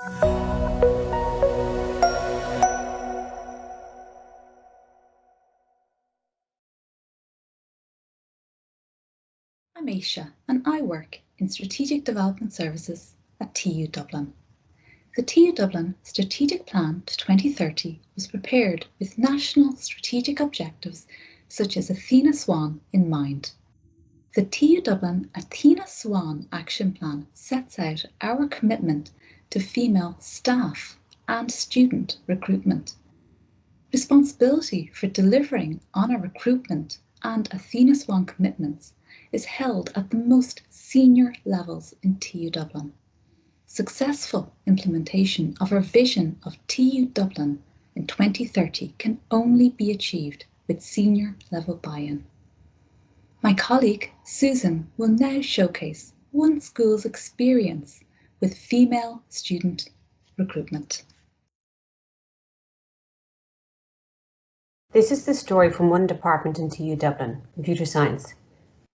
I'm Aisha and I work in Strategic Development Services at TU Dublin. The TU Dublin Strategic Plan to 2030 was prepared with national strategic objectives such as Athena Swan in mind. The TU Dublin Athena Swan Action Plan sets out our commitment to female staff and student recruitment. Responsibility for delivering on our recruitment and Athena Swan commitments is held at the most senior levels in TU Dublin. Successful implementation of our vision of TU Dublin in 2030 can only be achieved with senior level buy-in. My colleague Susan will now showcase one school's experience with female student recruitment. This is the story from one department in TU Dublin, computer science.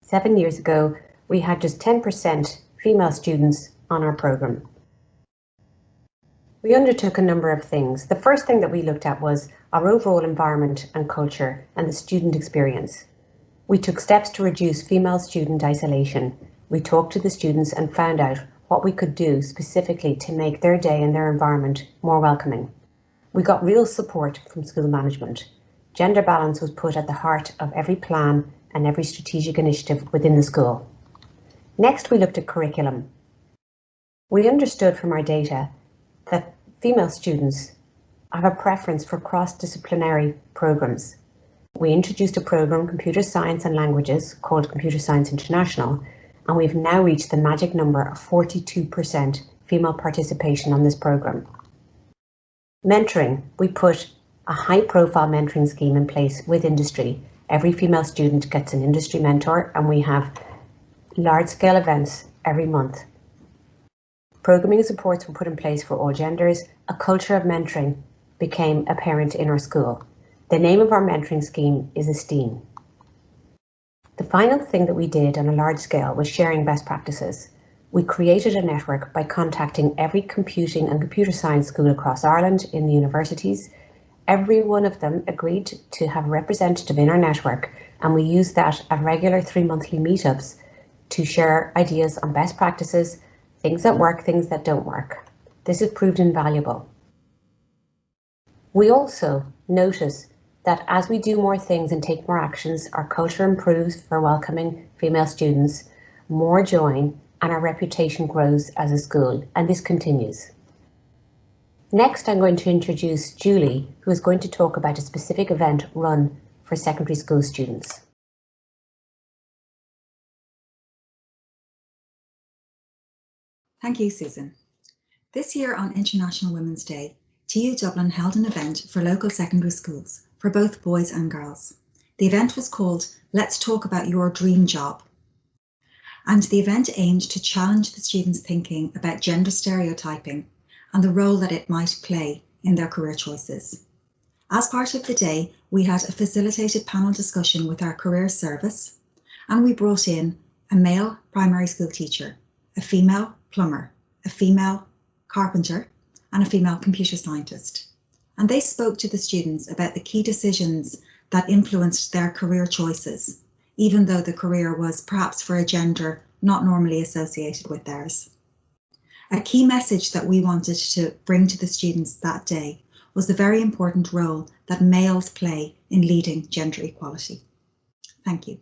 Seven years ago, we had just 10% female students on our programme. We undertook a number of things. The first thing that we looked at was our overall environment and culture and the student experience. We took steps to reduce female student isolation. We talked to the students and found out what we could do specifically to make their day and their environment more welcoming. We got real support from school management. Gender balance was put at the heart of every plan and every strategic initiative within the school. Next, we looked at curriculum. We understood from our data that female students have a preference for cross-disciplinary programs. We introduced a program, Computer Science and Languages, called Computer Science International, and we've now reached the magic number of 42% female participation on this program. Mentoring, we put a high profile mentoring scheme in place with industry Every female student gets an industry mentor and we have large scale events every month. Programming supports were put in place for all genders. A culture of mentoring became apparent in our school. The name of our mentoring scheme is Esteem. The final thing that we did on a large scale was sharing best practices. We created a network by contacting every computing and computer science school across Ireland in the universities Every one of them agreed to have a representative in our network and we use that at regular three monthly meetups to share ideas on best practices, things that work, things that don't work. This has proved invaluable. We also notice that as we do more things and take more actions, our culture improves for welcoming female students, more join and our reputation grows as a school and this continues. Next, I'm going to introduce Julie, who is going to talk about a specific event run for secondary school students. Thank you, Susan. This year on International Women's Day, TU Dublin held an event for local secondary schools for both boys and girls. The event was called Let's Talk About Your Dream Job. And the event aimed to challenge the students' thinking about gender stereotyping and the role that it might play in their career choices. As part of the day, we had a facilitated panel discussion with our career service, and we brought in a male primary school teacher, a female plumber, a female carpenter, and a female computer scientist. And they spoke to the students about the key decisions that influenced their career choices, even though the career was perhaps for a gender not normally associated with theirs. A key message that we wanted to bring to the students that day was the very important role that males play in leading gender equality. Thank you.